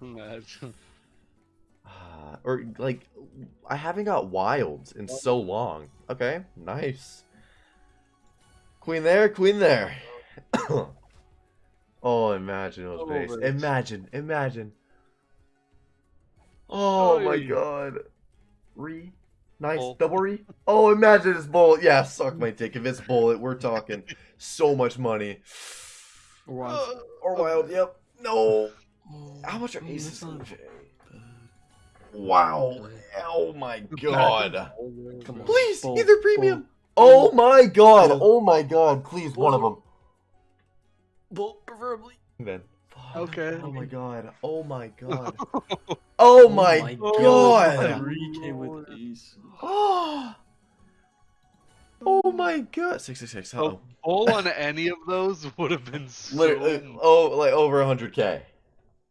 Ah, or like I haven't got wilds in so long. Okay, nice. Queen there, queen there. oh, imagine those base. Imagine, imagine. Oh my god. Re. Nice. Bull. Double re. Oh, imagine this bullet. Yeah, suck my dick. If it's bullet, we're talking so much money. Or wild. Or wild, yep. No. Oh, How much are oh, aces that's in J? Wow. Oh my god. Come on. Please, Bull, either premium. Oh my god. Oh my god. Please, one of them. Bull, preferably. Then. Okay. Oh my god. Oh my god. Oh, oh my my god. Three came with these. Oh. Oh my god. 666. A Oh. bull on any of those would have been so Literally, oh, like over 100k.